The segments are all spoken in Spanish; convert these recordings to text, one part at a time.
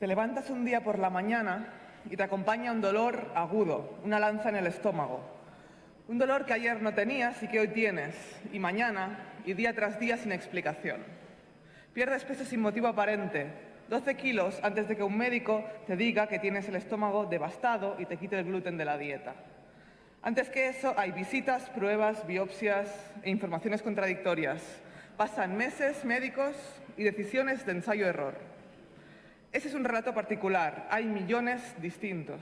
Te levantas un día por la mañana y te acompaña un dolor agudo, una lanza en el estómago. Un dolor que ayer no tenías y que hoy tienes, y mañana, y día tras día sin explicación. Pierdes peso sin motivo aparente, 12 kilos antes de que un médico te diga que tienes el estómago devastado y te quite el gluten de la dieta. Antes que eso, hay visitas, pruebas, biopsias e informaciones contradictorias. Pasan meses médicos y decisiones de ensayo-error. Ese es un relato particular, hay millones distintos.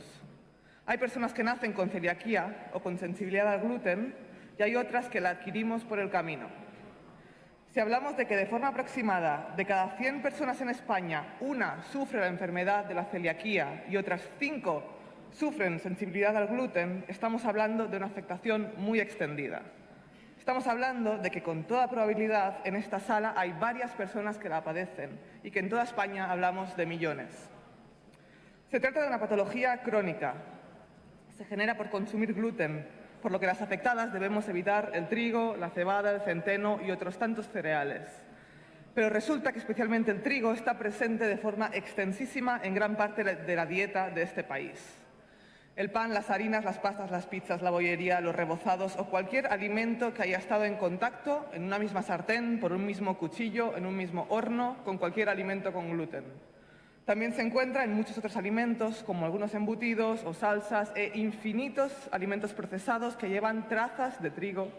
Hay personas que nacen con celiaquía o con sensibilidad al gluten y hay otras que la adquirimos por el camino. Si hablamos de que de forma aproximada de cada 100 personas en España, una sufre la enfermedad de la celiaquía y otras 5 sufren sensibilidad al gluten, estamos hablando de una afectación muy extendida. Estamos hablando de que con toda probabilidad en esta sala hay varias personas que la padecen y que en toda España hablamos de millones. Se trata de una patología crónica. Se genera por consumir gluten, por lo que las afectadas debemos evitar el trigo, la cebada, el centeno y otros tantos cereales. Pero resulta que especialmente el trigo está presente de forma extensísima en gran parte de la dieta de este país. El pan, las harinas, las pastas, las pizzas, la bollería, los rebozados o cualquier alimento que haya estado en contacto en una misma sartén, por un mismo cuchillo, en un mismo horno, con cualquier alimento con gluten. También se encuentra en muchos otros alimentos, como algunos embutidos o salsas e infinitos alimentos procesados que llevan trazas de trigo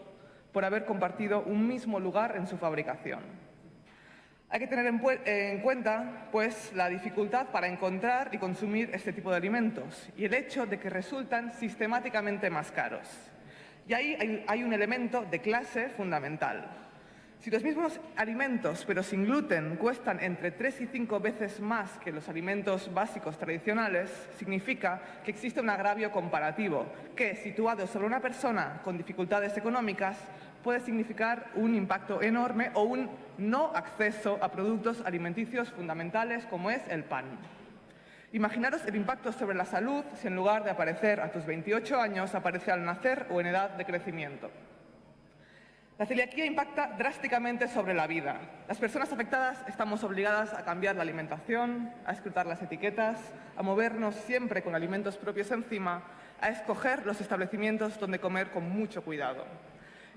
por haber compartido un mismo lugar en su fabricación. Hay que tener en, cuenta pues, la dificultad para encontrar y consumir este tipo de alimentos y el hecho de que resultan sistemáticamente más caros. Y ahí hay, un elemento de clase fundamental. Si los mismos alimentos, pero sin gluten, cuestan entre tres y cinco veces más que los alimentos básicos tradicionales, significa que existe un agravio comparativo, que, situado sobre una persona con dificultades económicas, puede significar un impacto enorme o un no acceso a productos alimenticios fundamentales como es el pan. Imaginaros el impacto sobre la salud si en lugar de aparecer a tus 28 años aparece al nacer o en edad de crecimiento. La celiaquía impacta drásticamente sobre la vida. Las personas afectadas estamos obligadas a cambiar la alimentación, a escrutar las etiquetas, a movernos siempre con alimentos propios encima, a escoger los establecimientos donde comer con mucho cuidado.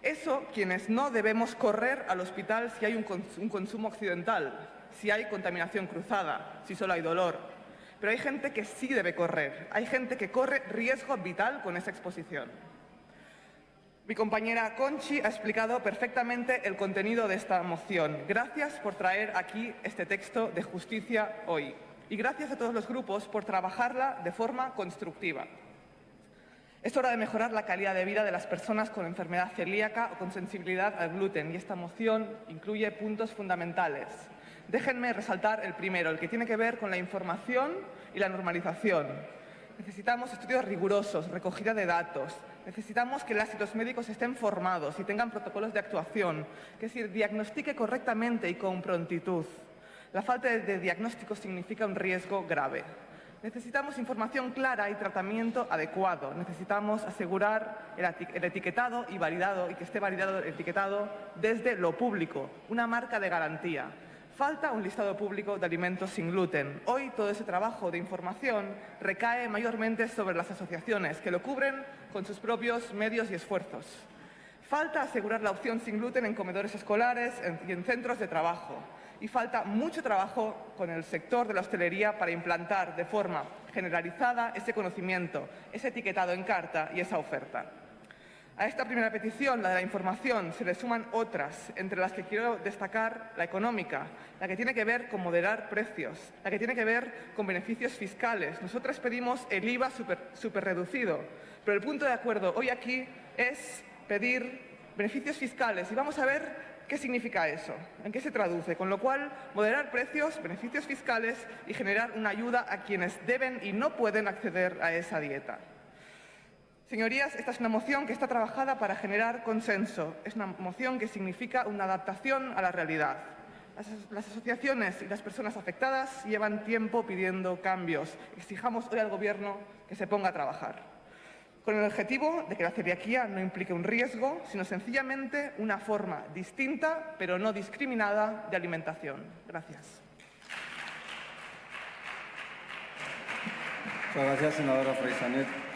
Eso quienes no debemos correr al hospital si hay un, consumo occidental, si hay contaminación cruzada, si solo hay dolor. Pero hay gente que sí debe correr, hay gente que corre riesgo vital con esa exposición. Mi compañera Conchi ha explicado perfectamente el contenido de esta moción. Gracias por traer aquí este texto de justicia hoy. Y gracias a todos los grupos por trabajarla de forma constructiva. Es hora de mejorar la calidad de vida de las personas con enfermedad celíaca o con sensibilidad al gluten y esta moción incluye puntos fundamentales. Déjenme resaltar el primero, el que tiene que ver con la información y la normalización. Necesitamos estudios rigurosos, recogida de datos. Necesitamos que los médicos estén formados y tengan protocolos de actuación, que decir, diagnostique correctamente y con prontitud. La falta de diagnóstico significa un riesgo grave. Necesitamos información clara y tratamiento adecuado. Necesitamos asegurar el etiquetado y validado y que esté validado el etiquetado desde lo público, una marca de garantía. Falta un listado público de alimentos sin gluten. Hoy todo ese trabajo de información recae mayormente sobre las asociaciones que lo cubren con sus propios medios y esfuerzos. Falta asegurar la opción sin gluten en comedores escolares y en centros de trabajo y falta mucho trabajo con el sector de la hostelería para implantar de forma generalizada ese conocimiento, ese etiquetado en carta y esa oferta. A esta primera petición, la de la información, se le suman otras, entre las que quiero destacar la económica, la que tiene que ver con moderar precios, la que tiene que ver con beneficios fiscales. Nosotras pedimos el IVA súper reducido, pero el punto de acuerdo hoy aquí es pedir beneficios fiscales y vamos a ver ¿Qué significa eso? ¿En qué se traduce? Con lo cual, moderar precios, beneficios fiscales y generar una ayuda a quienes deben y no pueden acceder a esa dieta. Señorías, esta es una moción que está trabajada para generar consenso. Es una moción que significa una adaptación a la realidad. Las, las, asociaciones y las personas afectadas llevan tiempo pidiendo cambios. Exijamos hoy al Gobierno que se ponga a trabajar con el objetivo de que la celiaquía no implique un riesgo, sino sencillamente una forma distinta, pero no discriminada, de alimentación. Gracias. Muchas gracias, senadora